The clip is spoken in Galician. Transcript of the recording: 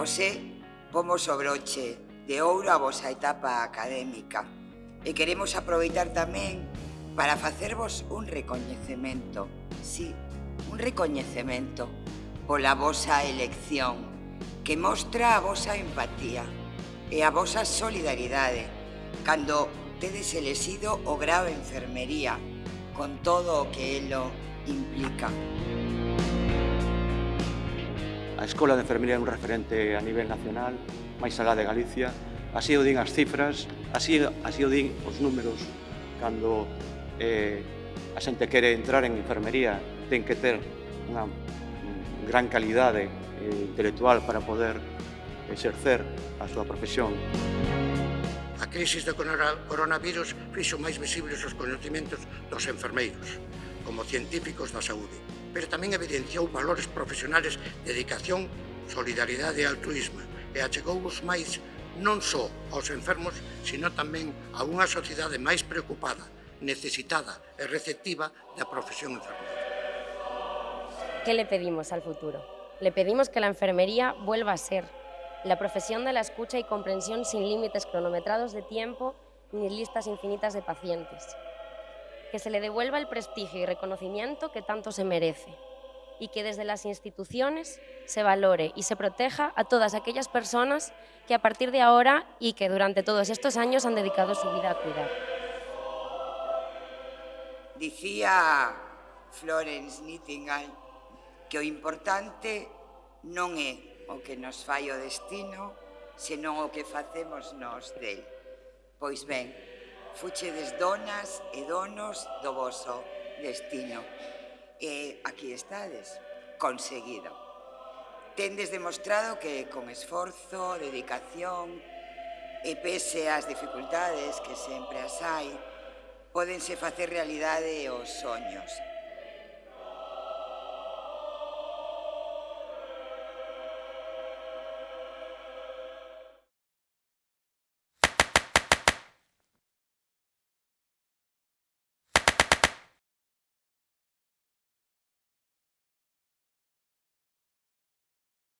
José pomos o broche de ouro a vosa etapa académica e queremos aproveitar tamén para facervos un recoñecemento, sí, un recoñecemento pola vosa elección que mostra a vosa empatía e a vosa solidaridade cando tedes elexido o grado de enfermería con todo o que elo implica. Música A Escola de Enfermería é un referente a nivel nacional, máis alá de Galicia. Así o din as cifras, así, así o din os números cando eh, a xente quere entrar en enfermería ten que ter unha gran calidade eh, intelectual para poder exercer a súa profesión. A crisis do coronavirus fixo máis visibles os conhecimentos dos enfermeiros, como científicos da saúde pero tamén evidenciou valores profesionales de dedicación, solidaridade e altruismo e achegou os máis non só aos enfermos, sino tamén a unha sociedade máis preocupada, necesitada e receptiva da profesión enfermeira. ¿Qué le pedimos al futuro? Le pedimos que la enfermería vuelva a ser la profesión de la escucha y comprensión sin límites cronometrados de tiempo ni listas infinitas de pacientes, que se le devuelva el prestigio y reconocimiento que tanto se merece y que desde las instituciones se valore y se proteja a todas aquellas personas que a partir de ahora y que durante todos estos años han dedicado su vida a cuidar. Dicía Florence Nightingale que o importante non é o que nos fai o destino, senón o que facemos nós del. Pois ben, fuchedes donas e donos do vosso destino. E aquí estades, conseguido. Tendes demostrado que con esforzo, dedicación e pese ás dificultades que sempre as hai, podense facer realidade os soños